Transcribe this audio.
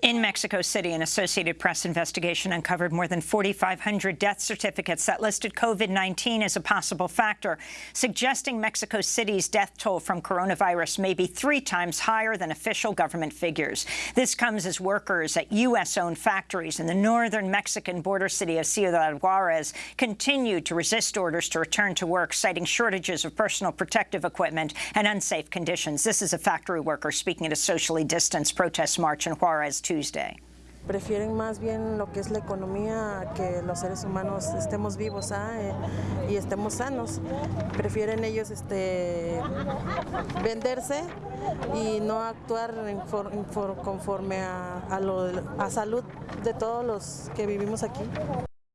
In Mexico City, an Associated Press investigation uncovered more than 4,500 death certificates that listed COVID-19 as a possible factor, suggesting Mexico City's death toll from coronavirus may be three times higher than official government figures. This comes as workers at U.S.-owned factories in the northern Mexican border city of Ciudad Juarez continue to resist orders to return to work, citing shortages of personal protective equipment and unsafe conditions. This is a factory worker speaking at a socially distanced protest march in Juarez Prefieren más bien lo que es la economía que los seres humanos estemos vivos ¿ah? eh, y estemos sanos. Prefieren ellos este, venderse y no actuar conforme a, a, lo, a salud de todos los que vivimos aquí.